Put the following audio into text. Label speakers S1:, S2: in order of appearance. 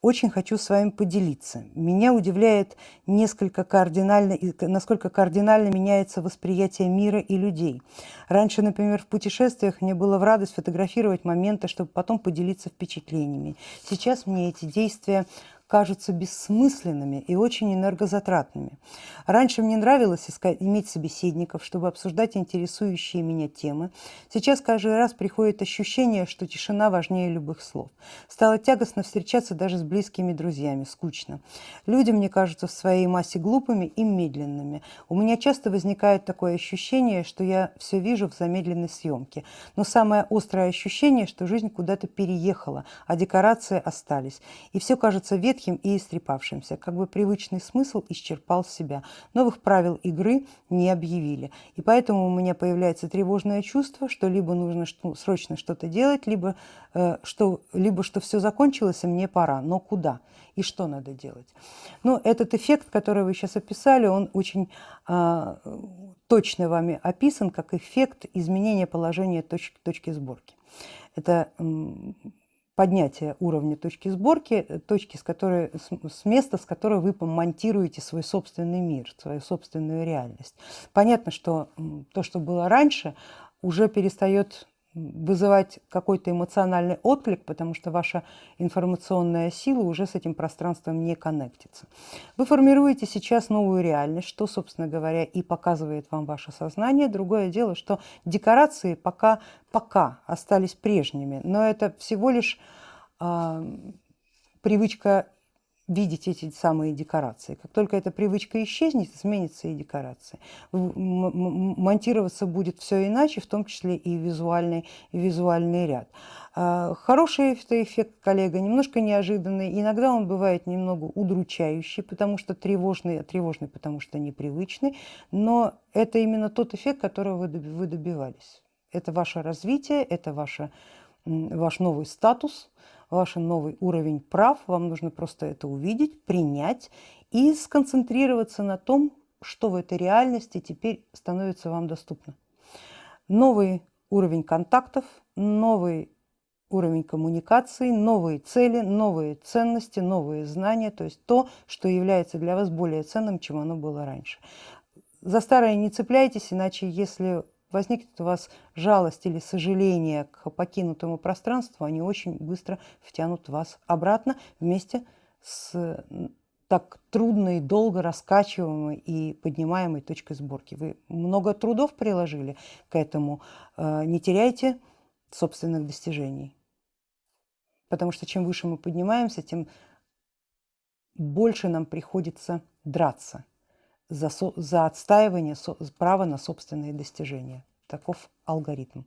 S1: очень хочу с вами поделиться. Меня удивляет несколько кардинально, насколько кардинально меняется восприятие мира и людей. Раньше, например, в путешествиях мне было в радость фотографировать моменты, чтобы потом поделиться впечатлениями. Сейчас мне эти действия кажутся бессмысленными и очень энергозатратными. Раньше мне нравилось искать, иметь собеседников, чтобы обсуждать интересующие меня темы. Сейчас каждый раз приходит ощущение, что тишина важнее любых слов. Стало тягостно встречаться даже с близкими друзьями, скучно. Люди мне кажутся в своей массе глупыми и медленными. У меня часто возникает такое ощущение, что я все вижу в замедленной съемке. Но самое острое ощущение, что жизнь куда-то переехала, а декорации остались. И все кажется ветхим ветхим и истрепавшимся, как бы привычный смысл исчерпал себя. Новых правил игры не объявили. И поэтому у меня появляется тревожное чувство, что либо нужно что, срочно что-то делать, либо, э, что, либо что все закончилось, и мне пора. Но куда? И что надо делать? Ну, этот эффект, который вы сейчас описали, он очень э, точно вами описан как эффект изменения положения точки, точки сборки. Это поднятия уровня точки сборки, э, точки, с, которой, с места, с которой вы монтируете свой собственный мир, свою собственную реальность. Понятно, что то, что было раньше, уже перестает вызывать какой-то эмоциональный отклик, потому что ваша информационная сила уже с этим пространством не коннектится. Вы формируете сейчас новую реальность, что, собственно говоря, и показывает вам ваше сознание. Другое дело, что декорации пока, пока остались прежними, но это всего лишь э, привычка видеть эти самые декорации. Как только эта привычка исчезнет, изменится и декорация. Монтироваться будет все иначе, в том числе и визуальный, и визуальный ряд. А, хороший эффект, коллега, немножко неожиданный. Иногда он бывает немного удручающий, потому что тревожный, тревожный, потому что непривычный. Но это именно тот эффект, которого вы добивались. Это ваше развитие, это ваше, ваш новый статус, ваш новый уровень прав, вам нужно просто это увидеть, принять и сконцентрироваться на том, что в этой реальности теперь становится вам доступно. Новый уровень контактов, новый уровень коммуникации, новые цели, новые ценности, новые знания, то есть то, что является для вас более ценным, чем оно было раньше. За старое не цепляйтесь, иначе если возникнет у вас жалость или сожаление к покинутому пространству, они очень быстро втянут вас обратно вместе с так трудной, долго раскачиваемой и поднимаемой точкой сборки. Вы много трудов приложили к этому, э, не теряйте собственных достижений. Потому что чем выше мы поднимаемся, тем больше нам приходится драться за, за отстаивание права на собственные достижения. Таков алгоритм.